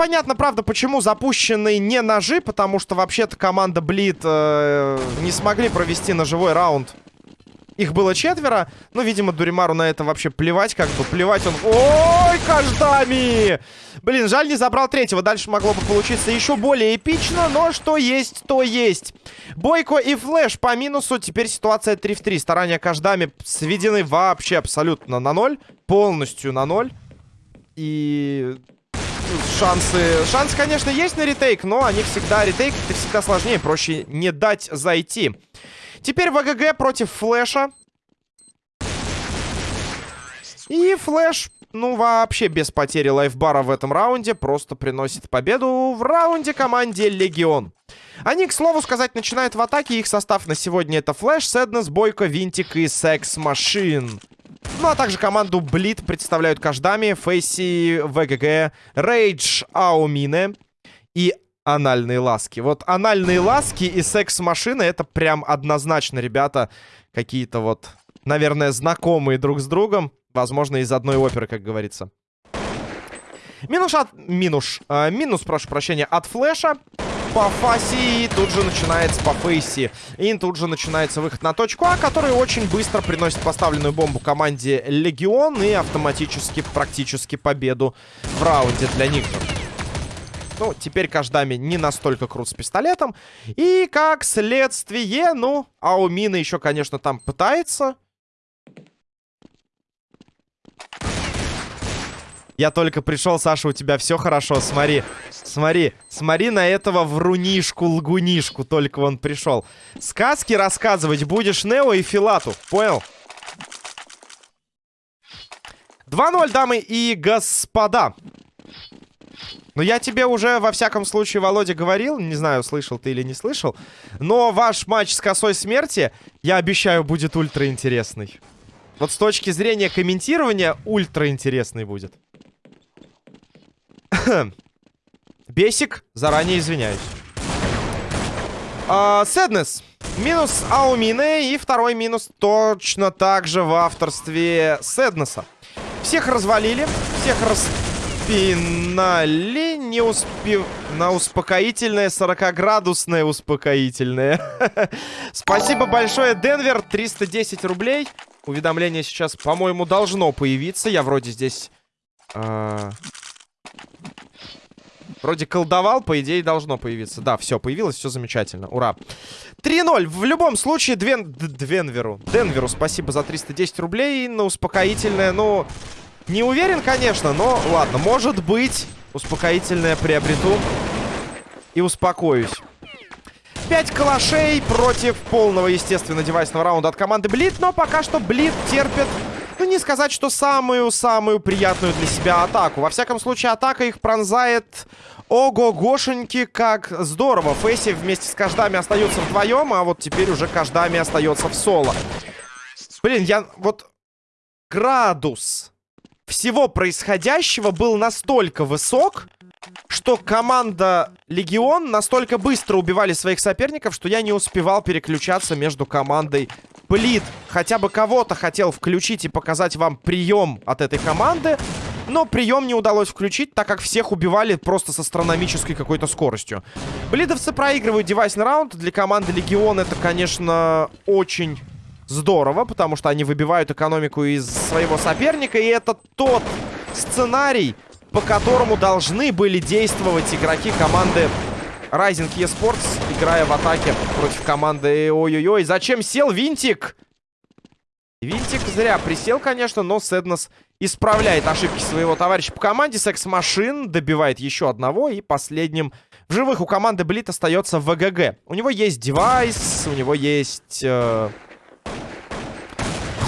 Непонятно, правда, почему запущены не ножи, потому что вообще-то команда Блит э, не смогли провести ножевой раунд. Их было четверо, но, видимо, Дуримару на это вообще плевать, как бы плевать он... Ой, каждами! Блин, жаль, не забрал третьего. Дальше могло бы получиться еще более эпично, но что есть, то есть. Бойко и Флэш по минусу. Теперь ситуация 3 в 3. Старания каждами сведены вообще абсолютно на ноль. Полностью на ноль. И шансы... Шансы, конечно, есть на retake, но они всегда... Retake это всегда сложнее, проще не дать зайти. Теперь ВГГ против Флэша. И Флэш, ну, вообще без потери лайфбара в этом раунде, просто приносит победу в раунде команде Легион. Они, к слову сказать, начинают в атаке. Их состав на сегодня это Флэш, Сэднес, Бойко, Винтик и Sex Machine. Ну, а также команду Блит представляют каждами Фейси, ВГГ, Рейдж, Аумине и анальные ласки. Вот анальные ласки и секс-машины это прям однозначно, ребята, какие-то вот, наверное, знакомые друг с другом. Возможно, из одной оперы, как говорится. Минус от... Минус. Э, минус, прошу прощения, от флеша по фасе. И тут же начинается по фейси. И тут же начинается выход на точку А, который очень быстро приносит поставленную бомбу команде Легион. И автоматически, практически победу в раунде для них же. Ну, теперь Каждами не настолько крут с пистолетом. И как следствие, ну, Аумина еще, конечно, там пытается. Я только пришел, Саша, у тебя все хорошо. Смотри, смотри, смотри на этого врунишку-лгунишку. Только он пришел. Сказки рассказывать будешь Нео и Филату. Понял? 2-0, дамы и господа. Ну, я тебе уже, во всяком случае, Володя, говорил. Не знаю, слышал ты или не слышал. Но ваш матч с косой смерти, я обещаю, будет ультра интересный. Вот с точки зрения комментирования, ультра интересный будет. Бесик, заранее извиняюсь. Сэднес. Минус Аумины. И второй минус точно так же в авторстве Сэднеса. Всех развалили. Всех распинали. Не успев... На успокоительное, 40-градусное успокоительное. Спасибо большое, Денвер. 310 рублей. Уведомление сейчас, по-моему, должно появиться. Я вроде здесь... Э Вроде колдовал, по идее, должно появиться. Да, все, появилось, все замечательно. Ура. 3-0. В любом случае, Двен... Денверу. Денверу спасибо за 310 рублей на успокоительное. Ну, не уверен, конечно, но ладно. Может быть, успокоительное приобрету и успокоюсь. 5 калашей против полного, естественно, девайсного раунда от команды Блит. Но пока что Блит терпит ну, не сказать, что самую-самую приятную для себя атаку. Во всяком случае, атака их пронзает Ого-гошеньки, как здорово. Фейси вместе с каждами остаются вдвоем, а вот теперь уже каждами остается в соло. Блин, я... Вот градус всего происходящего был настолько высок, что команда Легион настолько быстро убивали своих соперников, что я не успевал переключаться между командой Блит. Хотя бы кого-то хотел включить и показать вам прием от этой команды. Но прием не удалось включить, так как всех убивали просто с астрономической какой-то скоростью. Блидовцы проигрывают девайсный раунд. Для команды Легион это, конечно, очень здорово, потому что они выбивают экономику из своего соперника. И это тот сценарий, по которому должны были действовать игроки команды Rising eSports, играя в атаке против команды... Ой-ой-ой, зачем сел Винтик? Винтик зря присел, конечно, но Сэднес исправляет ошибки своего товарища по команде. Секс Машин добивает еще одного. И последним в живых у команды Блит остается ВГГ. У него есть девайс, у него есть... Э...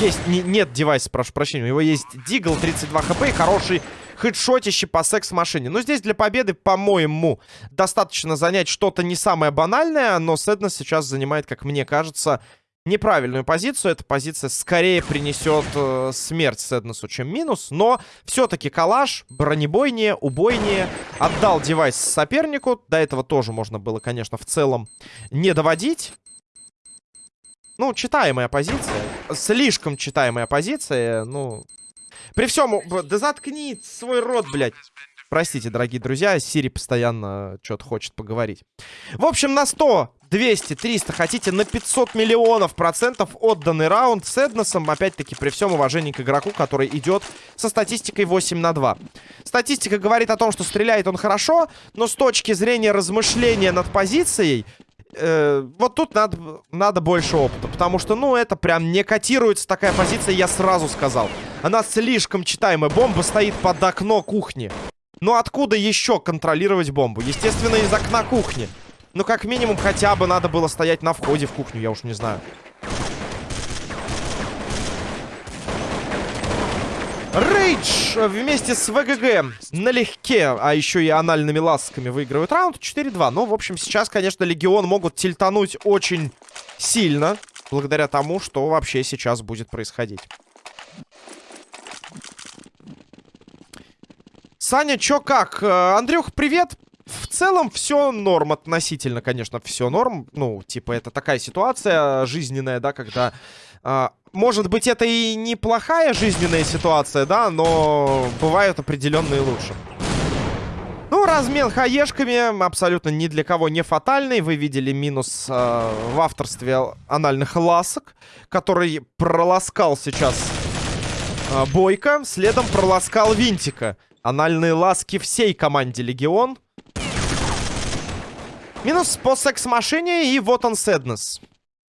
Есть... Не, нет девайса, прошу прощения. У него есть Дигл, 32 хп и хороший хедшотище по секс-машине. Но здесь для победы, по-моему, достаточно занять что-то не самое банальное. Но Сэднес сейчас занимает, как мне кажется, неправильную позицию. Эта позиция скорее принесет э, смерть Сэднесу, чем минус. Но все-таки калаш бронебойнее, убойнее. Отдал девайс сопернику. До этого тоже можно было, конечно, в целом не доводить. Ну, читаемая позиция. Слишком читаемая позиция. Ну, при всем... Да заткни свой рот, блядь. Простите, дорогие друзья, Сири постоянно что-то хочет поговорить. В общем, на 100, 200, 300, хотите на 500 миллионов процентов отданный раунд с Эдносом. Опять-таки, при всем уважении к игроку, который идет со статистикой 8 на 2. Статистика говорит о том, что стреляет он хорошо, но с точки зрения размышления над позицией, э, вот тут надо, надо больше опыта. Потому что, ну, это прям не котируется такая позиция, я сразу сказал. Она слишком читаемая. Бомба стоит под окно кухни. Ну откуда еще контролировать бомбу? Естественно, из окна кухни. Ну, как минимум, хотя бы надо было стоять на входе в кухню, я уж не знаю. Рейдж вместе с ВГГ налегке, а еще и анальными ласками выигрывают раунд 4-2. Ну, в общем, сейчас, конечно, Легион могут тильтануть очень сильно, благодаря тому, что вообще сейчас будет происходить. Саня, чё как? Э, Андрюх, привет! В целом все норм относительно, конечно, все норм. Ну, типа, это такая ситуация жизненная, да, когда... А, может быть, это и неплохая жизненная ситуация, да, но бывают определенные лучше. Ну, размен хаешками абсолютно ни для кого не фатальный. Вы видели минус э, в авторстве анальных ласок, который проласкал сейчас э, Бойко, следом проласкал Винтика. Анальные ласки всей команде Легион. Минус по секс-машине и вот он Сэднес.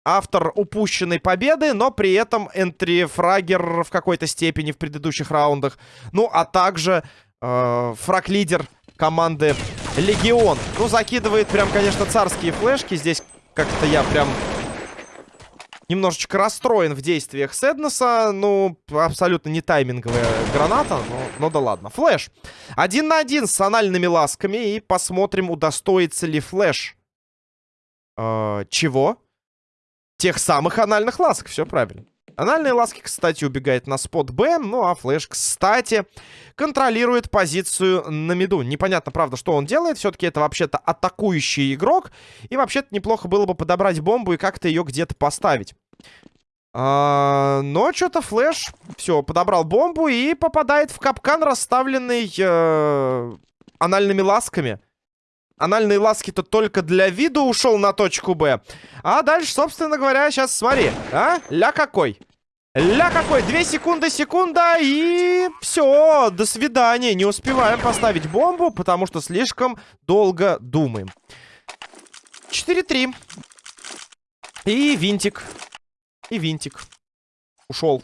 Автор упущенной победы, но при этом энтри-фрагер в какой-то степени в предыдущих раундах. Ну, а также э, фраг-лидер команды Легион. Ну, закидывает прям, конечно, царские флешки. Здесь как-то я прям немножечко расстроен в действиях Сэднеса. Ну, абсолютно не тайминговая граната, но, но да ладно. Флэш. Один на один с анальными ласками. И посмотрим, удостоится ли Флэш. Э, чего? Тех самых анальных ласк. Все правильно. Анальные ласки, кстати, убегает на спот Б. Ну, а Флэш, кстати, контролирует позицию на миду. Непонятно, правда, что он делает. Все-таки это вообще-то атакующий игрок. И вообще-то неплохо было бы подобрать бомбу и как-то ее где-то поставить. А, но что-то Флэш, все, подобрал бомбу и попадает в капкан, расставленный э, анальными ласками. Анальные ласки-то только для виду ушел на точку Б. А дальше, собственно говоря, сейчас смотри. А? Ля какой. Ля какой. Две секунды, секунда. И все. До свидания. Не успеваем поставить бомбу, потому что слишком долго думаем. 4-3. И винтик. И винтик. Ушел.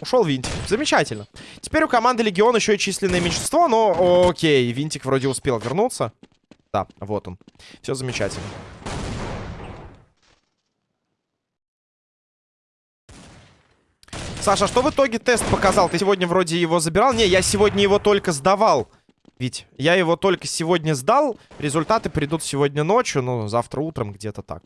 Ушел Винтик. Замечательно. Теперь у команды Легион еще и численное меньшинство, но окей. Винтик вроде успел вернуться. Да, вот он. Все замечательно. Саша, а что в итоге тест показал? Ты сегодня вроде его забирал? Не, я сегодня его только сдавал. Ведь я его только сегодня сдал. Результаты придут сегодня ночью, ну, завтра утром где-то так.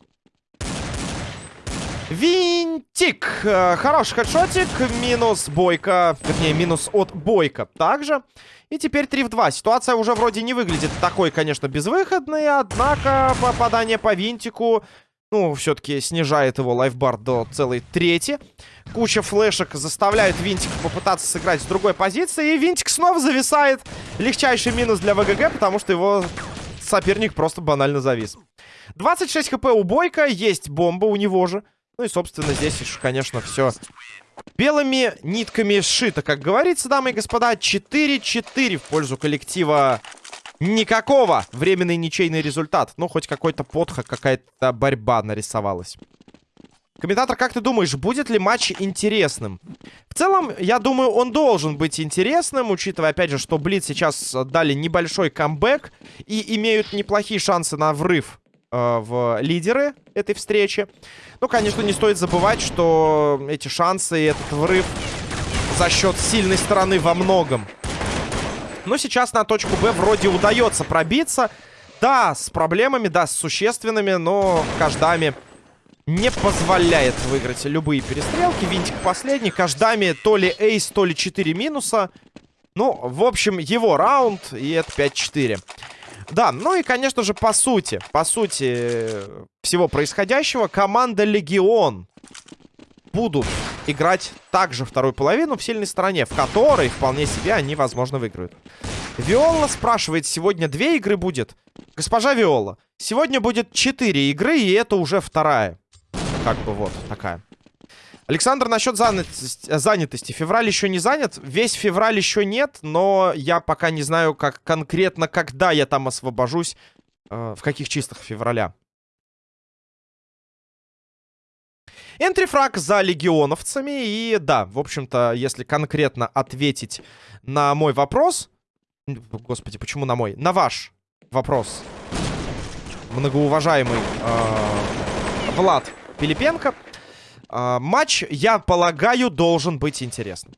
Винтик. Э, хороший хедшотик. Минус бойка. Вернее, минус от бойка. Также. И теперь 3 в 2. Ситуация уже вроде не выглядит такой, конечно, безвыходной. Однако попадание по винтику... Ну, все-таки снижает его лайфбар до целой трети. Куча флешек заставляет Винтик попытаться сыграть с другой позиции. И Винтик снова зависает. Легчайший минус для ВГГ, потому что его соперник просто банально завис. 26 хп у Бойка. Есть бомба у него же. Ну и, собственно, здесь, конечно, все белыми нитками сшито. Как говорится, дамы и господа, 4-4 в пользу коллектива никакого. Временный ничейный результат. Ну, хоть какой-то подход, какая-то борьба нарисовалась. Комментатор, как ты думаешь, будет ли матч интересным? В целом, я думаю, он должен быть интересным, учитывая, опять же, что Блиц сейчас дали небольшой камбэк и имеют неплохие шансы на врыв в лидеры этой встречи. Ну, конечно, не стоит забывать, что эти шансы и этот врыв за счет сильной стороны во многом. Но сейчас на точку Б вроде удается пробиться. Да, с проблемами, да, с существенными, но Каждами не позволяет выиграть любые перестрелки. Винтик последний. Каждами то ли эйс, то ли 4 минуса. Ну, в общем, его раунд, и это 5-4. Да, ну и, конечно же, по сути, по сути всего происходящего, команда Легион будут играть также вторую половину в сильной стороне, в которой вполне себе они, возможно, выиграют. Виола спрашивает, сегодня две игры будет? Госпожа Виола, сегодня будет четыре игры, и это уже вторая. Как бы вот такая. Александр, насчет занятости. Февраль еще не занят. Весь февраль еще нет, но я пока не знаю, как конкретно, когда я там освобожусь. Э, в каких числах февраля. Энтрифраг за легионовцами. И да, в общем-то, если конкретно ответить на мой вопрос... Господи, почему на мой? На ваш вопрос. Многоуважаемый э, Влад Пилипенко. Э, матч, я полагаю, должен быть интересным.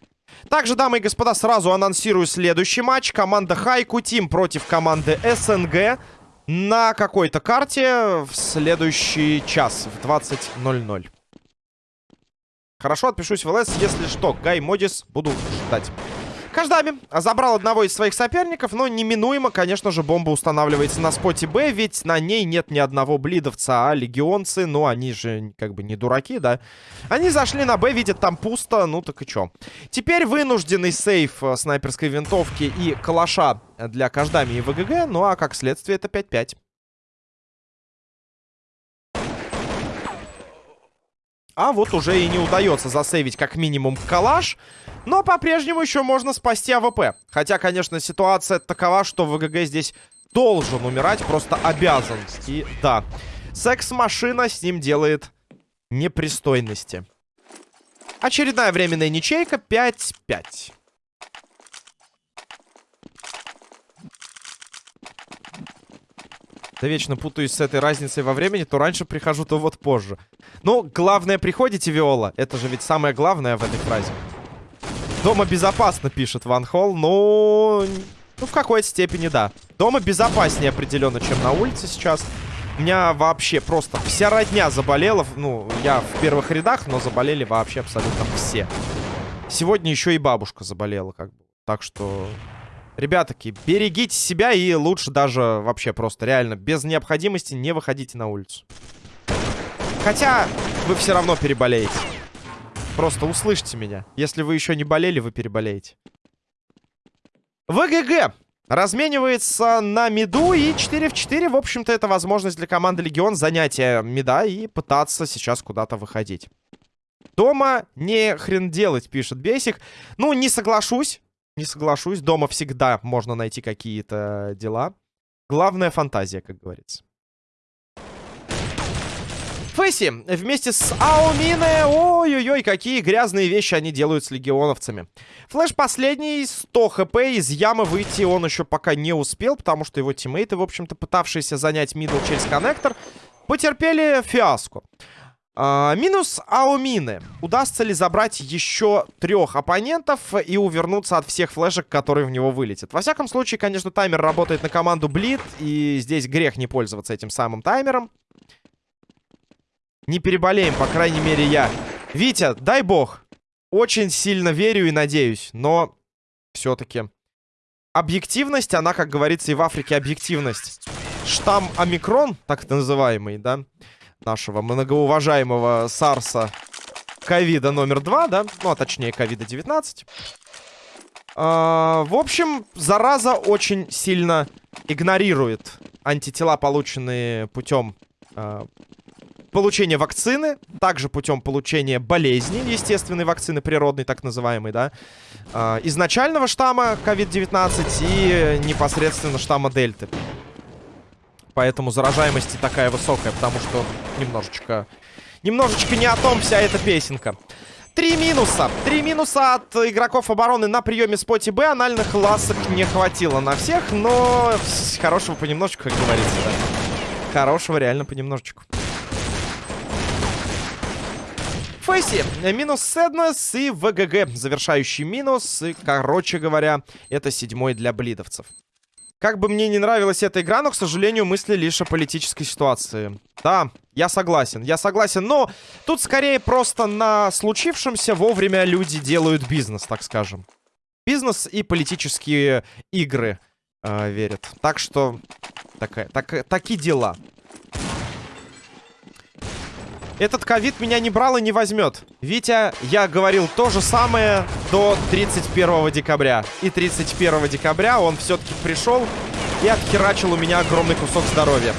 Также, дамы и господа, сразу анонсирую следующий матч. Команда Хайку Тим против команды СНГ на какой-то карте в следующий час в 20.00. Хорошо, отпишусь в ЛС, если что. Гай Модис, буду ждать. Каждами забрал одного из своих соперников, но неминуемо, конечно же, бомба устанавливается на споте Б, ведь на ней нет ни одного блидовца, а легионцы, ну, они же как бы не дураки, да? Они зашли на Б, видят там пусто, ну так и чё. Теперь вынужденный сейф э, снайперской винтовки и калаша для Каждами и ВГГ, ну а как следствие это 5-5. А вот уже и не удается засейвить как минимум калаш. Но по-прежнему еще можно спасти АВП. Хотя, конечно, ситуация такова, что ВГГ здесь должен умирать, просто обязан. И да, секс-машина с ним делает непристойности. Очередная временная ничейка 5-5. Да вечно путаюсь с этой разницей во времени. То раньше прихожу, то вот позже. Ну, главное, приходите, Виола. Это же ведь самое главное в этой фразе. Дома безопасно, пишет Ван Холл. Ну, ну, в какой-то степени, да. Дома безопаснее определенно, чем на улице сейчас. У меня вообще просто вся родня заболела. Ну, я в первых рядах, но заболели вообще абсолютно все. Сегодня еще и бабушка заболела, как бы. Так что Ребятки, берегите себя и лучше даже вообще просто реально без необходимости не выходите на улицу. Хотя вы все равно переболеете. Просто услышьте меня. Если вы еще не болели, вы переболеете. ВГГ разменивается на миду и 4 в 4. В общем-то, это возможность для команды Легион занятия мида и пытаться сейчас куда-то выходить. Дома не хрен делать, пишет Бесик. Ну, не соглашусь. Не соглашусь, дома всегда можно найти какие-то дела. Главная фантазия, как говорится. Фэсси вместе с Аомине. Ой-ой-ой, какие грязные вещи они делают с легионовцами. Флэш последний, 100 хп. Из ямы выйти он еще пока не успел, потому что его тиммейты, в общем-то, пытавшиеся занять middle через коннектор, потерпели фиаско. А, минус Аумины. Удастся ли забрать еще трех оппонентов и увернуться от всех флешек, которые в него вылетят? Во всяком случае, конечно, таймер работает на команду Блит, и здесь грех не пользоваться этим самым таймером. Не переболеем, по крайней мере, я. Витя, дай бог. Очень сильно верю и надеюсь, но все-таки объективность, она, как говорится, и в Африке объективность. Штамм Омикрон, так называемый, да, нашего многоуважаемого Сарса ковида номер два, да? Ну, а точнее, ковида 19. А, в общем, зараза очень сильно игнорирует антитела, полученные путем а, получения вакцины, также путем получения болезни, естественной вакцины, природной, так называемой, да, а, изначального штамма COVID-19 и непосредственно штамма Дельты. Поэтому заражаемость такая высокая, потому что немножечко... Немножечко не о том вся эта песенка. Три минуса. Три минуса от игроков обороны на приеме споте Б. Анальных ласок не хватило на всех, но хорошего понемножечку, как говорится, да. Хорошего реально понемножечку. Фейси, минус Сэднес и ВГГ, завершающий минус. И, короче говоря, это седьмой для блидовцев. Как бы мне не нравилась эта игра, но, к сожалению, мысли лишь о политической ситуации. Да, я согласен, я согласен. Но тут скорее просто на случившемся вовремя люди делают бизнес, так скажем. Бизнес и политические игры э, верят. Так что, такая, так, такие дела. Этот ковид меня не брал и не возьмет. Витя, я говорил то же самое до 31 декабря. И 31 декабря он все-таки пришел и отхерачил у меня огромный кусок здоровья.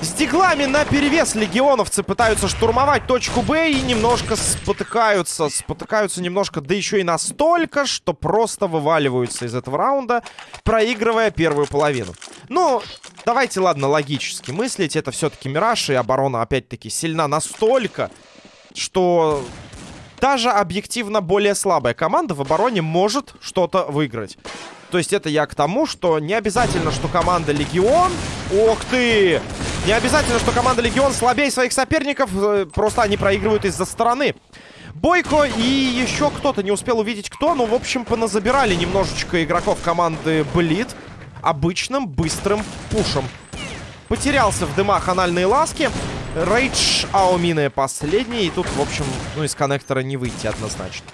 С диглами на перевес легионовцы пытаются штурмовать точку Б и немножко спотыкаются. Спотыкаются немножко, да еще и настолько, что просто вываливаются из этого раунда, проигрывая первую половину. Ну, давайте, ладно, логически мыслить. Это все-таки Мираж, и оборона, опять-таки, сильна настолько, что даже объективно более слабая команда в обороне может что-то выиграть. То есть это я к тому, что не обязательно, что команда Легион... Ох ты! Не обязательно, что команда Легион слабее своих соперников, э, просто они проигрывают из-за стороны. Бойко и еще кто-то, не успел увидеть кто, но, в общем, поназабирали немножечко игроков команды Блит обычным быстрым пушем. Потерялся в дымах анальные ласки. Рейдж Аумины последний. И тут, в общем, ну, из коннектора не выйти однозначно.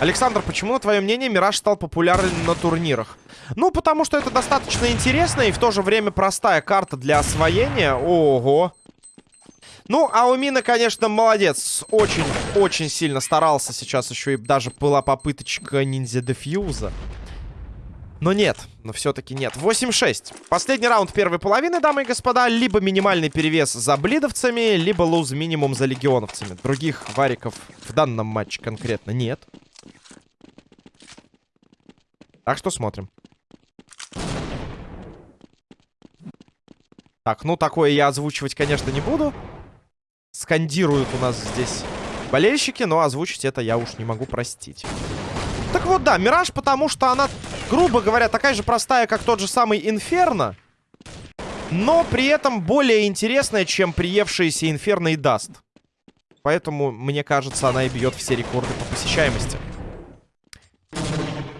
Александр, почему, на твое мнение, Мираж стал популярен на турнирах? Ну, потому что это достаточно интересная и в то же время простая карта для освоения. Ого! Ну, а у Мина, конечно, молодец. Очень-очень сильно старался сейчас. Еще и даже была попыточка ниндзя дефьюза. Но нет, но все-таки нет. 8-6. Последний раунд первой половины, дамы и господа. Либо минимальный перевес за блидовцами, либо луз минимум за легионовцами. Других вариков в данном матче конкретно нет. Так что смотрим. Так, ну такое я озвучивать, конечно, не буду. Скандируют у нас здесь болельщики, но озвучить это я уж не могу простить. Так вот, да, Мираж, потому что она, грубо говоря, такая же простая, как тот же самый Инферно. Но при этом более интересная, чем приевшиеся Инферно и Даст. Поэтому, мне кажется, она и бьет все рекорды по посещаемости.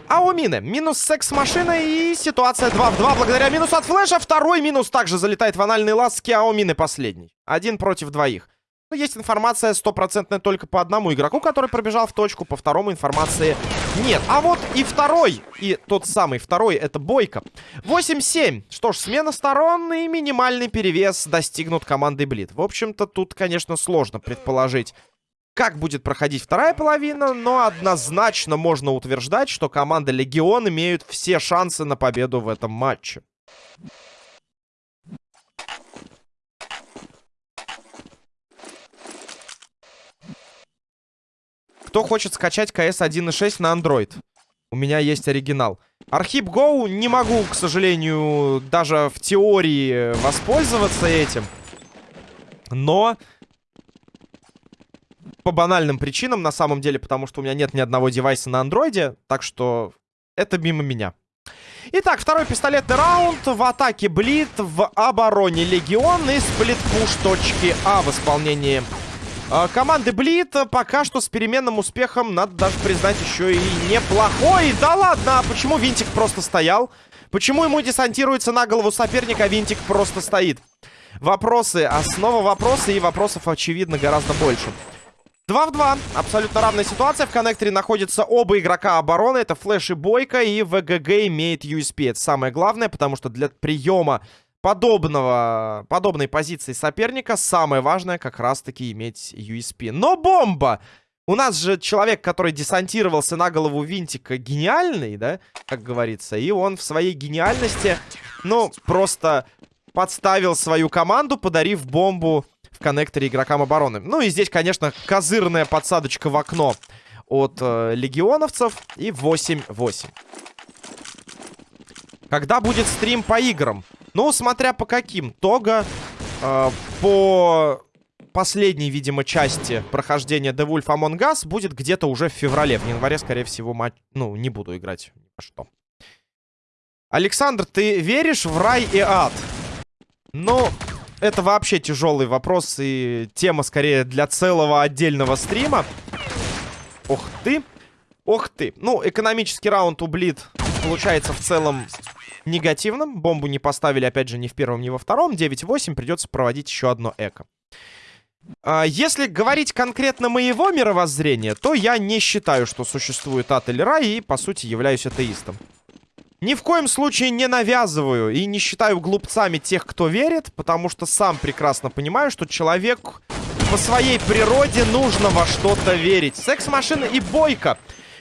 Аомине минус секс-машина и ситуация 2 в 2 благодаря минусу от флеша. Второй минус также залетает в анальные ласки, Аомине последний. Один против двоих. Но есть информация стопроцентная только по одному игроку, который пробежал в точку. По второму информации нет. А вот и второй, и тот самый второй, это Бойко. 8-7. Что ж, смена сторон и минимальный перевес достигнут командой Блит. В общем-то, тут, конечно, сложно предположить как будет проходить вторая половина, но однозначно можно утверждать, что команда Легион имеют все шансы на победу в этом матче. Кто хочет скачать CS 1.6 на Android? У меня есть оригинал. Архип Go не могу, к сожалению, даже в теории воспользоваться этим. Но по банальным причинам, на самом деле, потому что у меня нет ни одного девайса на андроиде, так что это мимо меня. Итак, второй пистолетный раунд. В атаке Блит, в обороне Легион и сплит-пуш точки А в исполнении команды Блит. Пока что с переменным успехом, надо даже признать, еще и неплохой. Да ладно, а почему Винтик просто стоял? Почему ему десантируется на голову соперника, а Винтик просто стоит? Вопросы, основа вопроса и вопросов, очевидно, гораздо больше. 2 в 2. Абсолютно равная ситуация. В коннекторе находятся оба игрока обороны. Это Флэш и Бойко. И ВГГ имеет USP. Это самое главное, потому что для приема подобного, подобной позиции соперника самое важное как раз-таки иметь USP. Но бомба! У нас же человек, который десантировался на голову Винтика, гениальный, да, как говорится. И он в своей гениальности, ну, просто подставил свою команду, подарив бомбу в коннекторе игрокам обороны. Ну и здесь, конечно, козырная подсадочка в окно от э, легионовцев. И 8-8. Когда будет стрим по играм? Ну, смотря по каким. Тога э, по последней, видимо, части прохождения The Wolf Among Us будет где-то уже в феврале. В январе, скорее всего, матч... Ну, не буду играть. Что? Александр, ты веришь в рай и ад? Ну, это вообще тяжелый вопрос и тема скорее для целого отдельного стрима. Ох ты. Ох ты. Ну, экономический раунд у Блит получается в целом негативным. Бомбу не поставили, опять же, ни в первом, ни во втором. 9-8 придется проводить еще одно эко. А, если говорить конкретно моего мировоззрения, то я не считаю, что существует ад или рай, и, по сути, являюсь атеистом. Ни в коем случае не навязываю и не считаю глупцами тех, кто верит, потому что сам прекрасно понимаю, что человек по своей природе нужно во что-то верить. Секс-машина и бойка.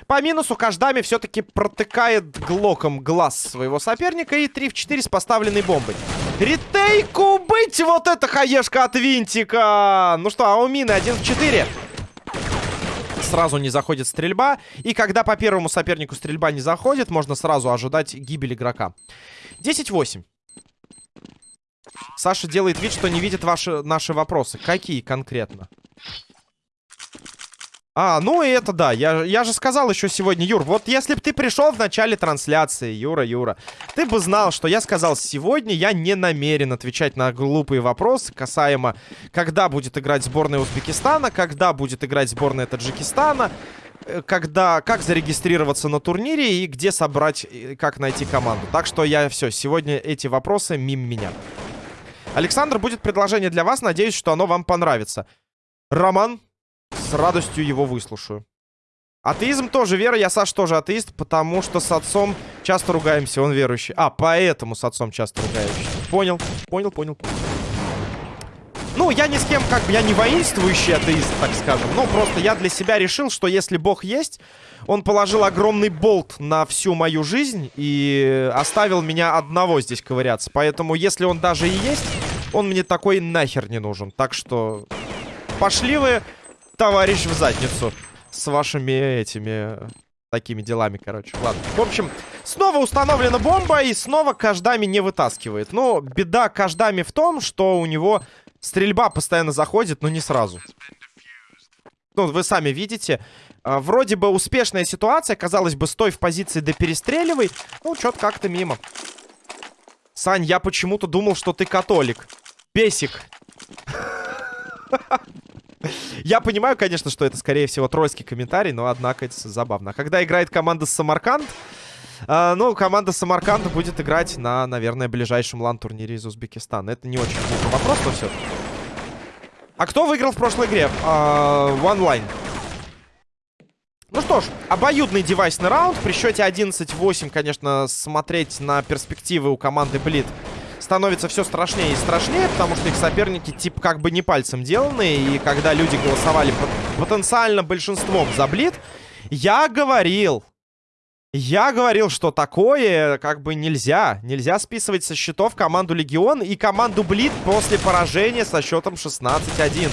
По минусу Каждами все-таки протыкает глоком глаз своего соперника и 3 в 4 с поставленной бомбой. Ретейку быть! Вот это хаешка от винтика! Ну что, а у мины 1 в 4 сразу не заходит стрельба. И когда по первому сопернику стрельба не заходит, можно сразу ожидать гибель игрока. 10-8. Саша делает вид, что не видит ваши, наши вопросы. Какие конкретно? А, ну и это да, я, я же сказал еще сегодня, Юр, вот если бы ты пришел в начале трансляции, Юра, Юра, ты бы знал, что я сказал сегодня, я не намерен отвечать на глупые вопросы касаемо, когда будет играть сборная Узбекистана, когда будет играть сборная Таджикистана, э, когда, как зарегистрироваться на турнире и где собрать, как найти команду. Так что я все, сегодня эти вопросы мимо меня. Александр, будет предложение для вас, надеюсь, что оно вам понравится. Роман, с радостью его выслушаю. Атеизм тоже вера, я, Саш, тоже атеист, потому что с отцом часто ругаемся, он верующий. А, поэтому с отцом часто ругаемся. Понял, понял, понял. Ну, я ни с кем, как бы, я не воинствующий атеист, так скажем. Ну, просто я для себя решил, что если Бог есть, он положил огромный болт на всю мою жизнь и оставил меня одного здесь ковыряться. Поэтому, если он даже и есть, он мне такой нахер не нужен. Так что пошли вы товарищ в задницу. С вашими этими... Такими делами, короче. Ладно. В общем, снова установлена бомба, и снова Каждами не вытаскивает. Но беда Каждами в том, что у него стрельба постоянно заходит, но не сразу. Ну, вы сами видите. А, вроде бы успешная ситуация. Казалось бы, стой в позиции да перестреливай. Ну, что-то как-то мимо. Сань, я почему-то думал, что ты католик. Бесик. Я понимаю, конечно, что это, скорее всего, тройский комментарий, но, однако, это забавно. А когда играет команда Самарканд, э, ну, команда Самарканда будет играть на, наверное, ближайшем лан-турнире из Узбекистана. Это не очень глупый вопрос, но все А кто выиграл в прошлой игре? Э, One. Ну что ж, обоюдный девайсный раунд. При счете 11-8, конечно, смотреть на перспективы у команды Блит становится все страшнее и страшнее, потому что их соперники, типа, как бы не пальцем деланные. И когда люди голосовали потенциально большинством за Блит, я говорил... Я говорил, что такое как бы нельзя. Нельзя списывать со счетов команду Легион и команду Блит после поражения со счетом 16-1.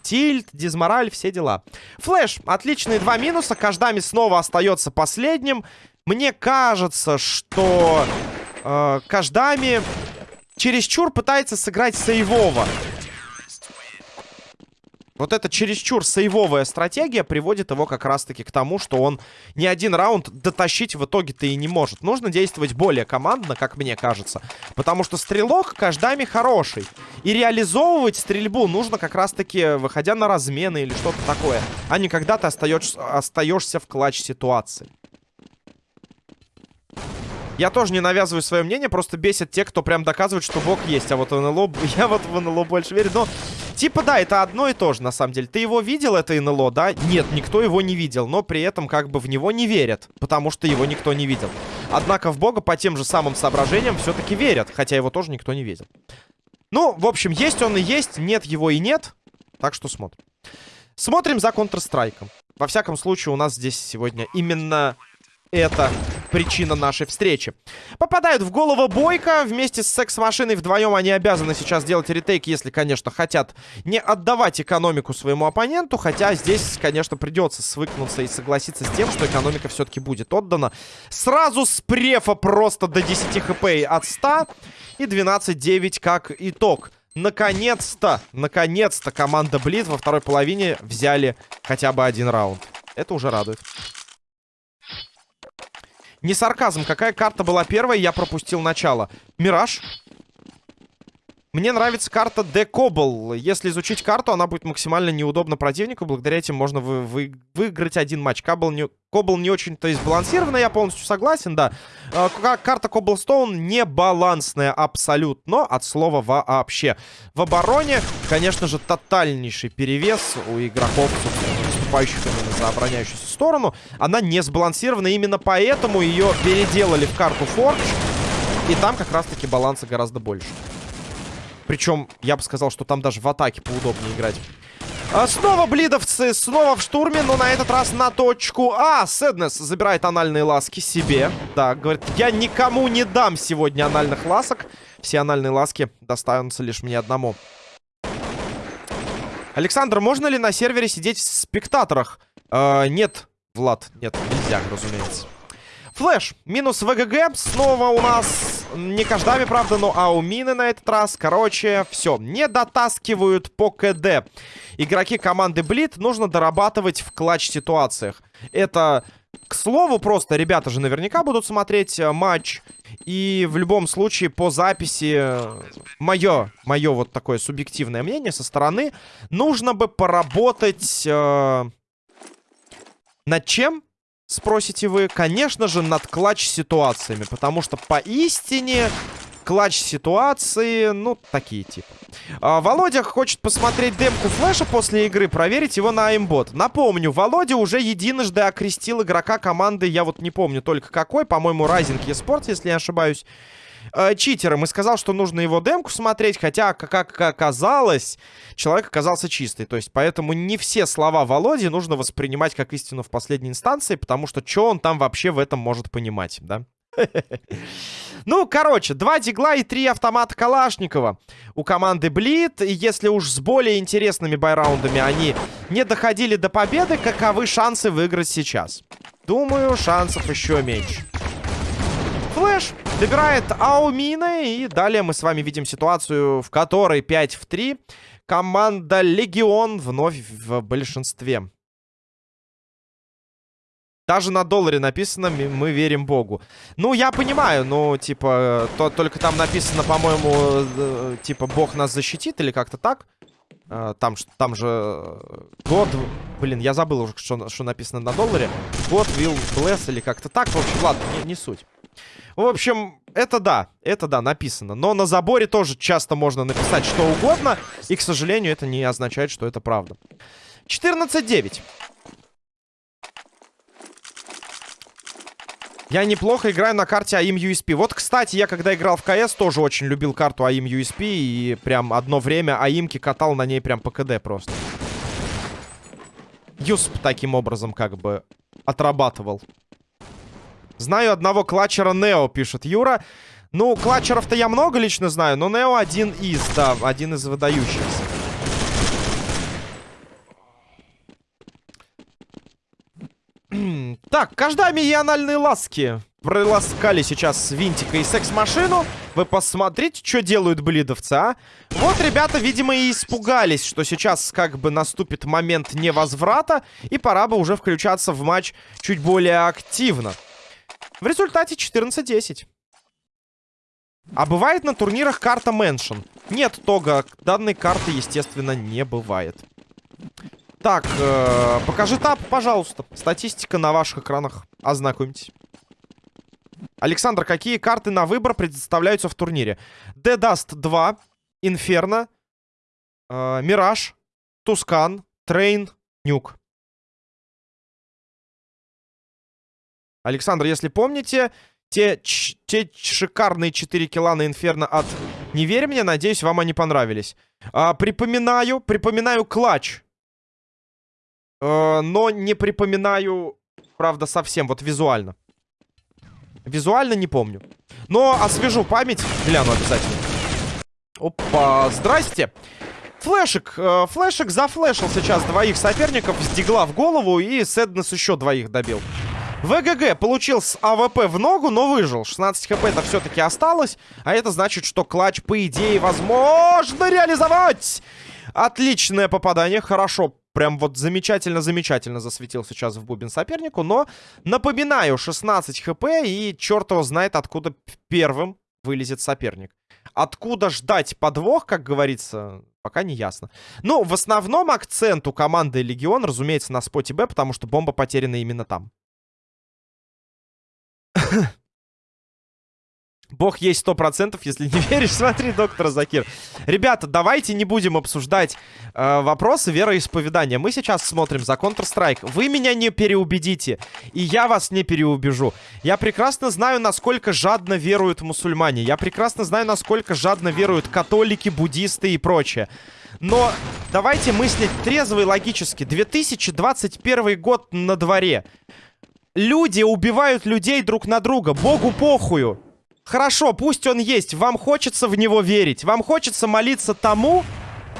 Тильт, дизмораль, все дела. Флэш, отличные два минуса. Каждами снова остается последним. Мне кажется, что э, Каждами чересчур пытается сыграть сейвово. Вот эта чересчур сейвовая стратегия приводит его как раз-таки к тому, что он ни один раунд дотащить в итоге-то и не может. Нужно действовать более командно, как мне кажется. Потому что стрелок каждами хороший. И реализовывать стрельбу нужно как раз-таки, выходя на размены или что-то такое. А не когда ты остаешься, в клатч-ситуации. Я тоже не навязываю свое мнение, просто бесит те, кто прям доказывает, что бог есть. А вот в НЛО... Я вот в НЛО больше верю, но... Типа, да, это одно и то же, на самом деле. Ты его видел, это НЛО, да? Нет, никто его не видел, но при этом как бы в него не верят, потому что его никто не видел. Однако в бога по тем же самым соображениям все-таки верят, хотя его тоже никто не видел. Ну, в общем, есть он и есть, нет его и нет. Так что смотрим. Смотрим за Counter-Strike. Во всяком случае, у нас здесь сегодня именно это причина нашей встречи. Попадают в голову Бойко. Вместе с секс-машиной вдвоем они обязаны сейчас делать ретейк, если, конечно, хотят не отдавать экономику своему оппоненту. Хотя здесь, конечно, придется свыкнуться и согласиться с тем, что экономика все-таки будет отдана. Сразу с префа просто до 10 хп от 100 и 12-9 как итог. Наконец-то, наконец-то команда Близ во второй половине взяли хотя бы один раунд. Это уже радует. Не сарказм. Какая карта была первая, я пропустил начало. Мираж. Мне нравится карта Декобл. Если изучить карту, она будет максимально неудобна противнику. Благодаря этим можно вы вы выиграть один матч. Кабл не, Кобл не очень-то избалансированная, я полностью согласен, да. Э, карта Коблстоун не балансная абсолютно, от слова вообще. В обороне, конечно же, тотальнейший перевес у игроков, собственно, выступающих именно за обороняющуюся сторону, она не сбалансирована. Именно поэтому ее переделали в карту Forge. И там как раз-таки баланса гораздо больше. Причем, я бы сказал, что там даже в атаке поудобнее играть. А снова блидовцы, снова в штурме, но на этот раз на точку А. Сэднес забирает анальные ласки себе. Да, говорит, я никому не дам сегодня анальных ласок. Все анальные ласки достанутся лишь мне одному. Александр, можно ли на сервере сидеть в спектаторах? Э, нет, Влад, нет, нельзя, разумеется. Флэш, минус ВГГ, снова у нас не каждами, правда, но аумины на этот раз. Короче, все, не дотаскивают по КД. Игроки команды Блит нужно дорабатывать в клатч-ситуациях. Это, к слову, просто ребята же наверняка будут смотреть э, матч. И в любом случае по записи, мое, мое вот такое субъективное мнение со стороны, нужно бы поработать... Э, над чем? Спросите вы, конечно же, над клатч-ситуациями. Потому что поистине клатч-ситуации, ну, такие типа. А, Володя хочет посмотреть демку флеша после игры, проверить его на имбот. Напомню, Володя уже единожды окрестил игрока команды, я вот не помню только какой, по-моему, Rising eSport, если не ошибаюсь э, читером и сказал, что нужно его демку смотреть, хотя, как оказалось, человек оказался чистый. То есть, поэтому не все слова Володи нужно воспринимать как истину в последней инстанции, потому что что он там вообще в этом может понимать, да? Ну, короче, два дигла и три автомата Калашникова у команды Блит. И если уж с более интересными байраундами они не доходили до победы, каковы шансы выиграть сейчас? Думаю, шансов еще меньше. Флэш добирает Аумина. И далее мы с вами видим ситуацию, в которой 5 в 3. Команда Легион вновь в большинстве. Даже на долларе написано «Мы верим Богу». Ну, я понимаю, ну, типа, то, только там написано, по-моему, э, типа, Бог нас защитит или как-то так. Э, там, там же God... Блин, я забыл уже, что, что написано на долларе. God will bless или как-то так. В общем, ладно, не, не суть. В общем, это да, это да, написано. Но на заборе тоже часто можно написать что угодно. И, к сожалению, это не означает, что это правда. 14-9. Я неплохо играю на карте AIM USP. Вот, кстати, я когда играл в КС, тоже очень любил карту AIM USP. И прям одно время аимки катал на ней прям по КД просто. Юсп таким образом как бы отрабатывал. Знаю одного клатчера Нео, пишет Юра. Ну, клатчеров-то я много лично знаю, но Нео один из, да, один из выдающихся. так, каждами и анальные ласки проласкали сейчас винтика и секс-машину. Вы посмотрите, что делают блидовцы, а? Вот ребята, видимо, и испугались, что сейчас как бы наступит момент невозврата, и пора бы уже включаться в матч чуть более активно. В результате 14-10. А бывает на турнирах карта Mansion? Нет, Тога, данной карты, естественно, не бывает. Так, э, покажи tab, пожалуйста. Статистика на ваших экранах. Ознакомьтесь. Александр, какие карты на выбор предоставляются в турнире? Dust 2, Инферно, э, Мираж, Tuscan, Train, Nuke. Александр, если помните, те, те шикарные 4 килла на Инферно от «Не верь мне», надеюсь, вам они понравились. А, припоминаю, припоминаю клатч. А, но не припоминаю, правда, совсем, вот визуально. Визуально не помню. Но освежу память, гляну обязательно. Опа, здрасте. Флэш, э, зафлешил сейчас двоих соперников с дигла в голову и Сэднес еще двоих добил. ВГГ получил с АВП в ногу, но выжил. 16 хп это все-таки осталось. А это значит, что клатч, по идее, возможно реализовать. Отличное попадание. Хорошо. Прям вот замечательно-замечательно засветил сейчас в бубен сопернику. Но, напоминаю, 16 хп и черт его знает, откуда первым вылезет соперник. Откуда ждать подвох, как говорится, пока не ясно. Ну, в основном акцент у команды Легион, разумеется, на споте Б, потому что бомба потеряна именно там. Бог есть сто процентов, если не веришь, смотри, доктор Закир. Ребята, давайте не будем обсуждать э, вопросы вероисповедания. Мы сейчас смотрим за Counter-Strike. Вы меня не переубедите, и я вас не переубежу. Я прекрасно знаю, насколько жадно веруют мусульмане. Я прекрасно знаю, насколько жадно веруют католики, буддисты и прочее. Но давайте мыслить трезво и логически. 2021 год на дворе. Люди убивают людей друг на друга. Богу похую. Хорошо, пусть он есть. Вам хочется в него верить. Вам хочется молиться тому,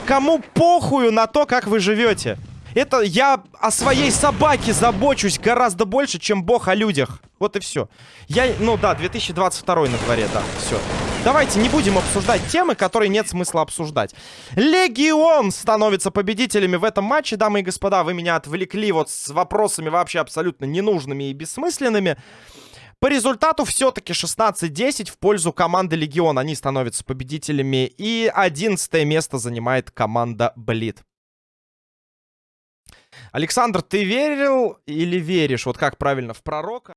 кому похую на то, как вы живете. Это я о своей собаке забочусь гораздо больше, чем бог о людях. Вот и все. Я, ну да, 2022 на дворе, да, все. Давайте не будем обсуждать темы, которые нет смысла обсуждать. Легион становится победителями в этом матче. Дамы и господа, вы меня отвлекли вот с вопросами вообще абсолютно ненужными и бессмысленными. По результату все-таки 16-10 в пользу команды Легион. Они становятся победителями. И 11 место занимает команда Блит. Александр, ты верил или веришь? Вот как правильно, в пророка?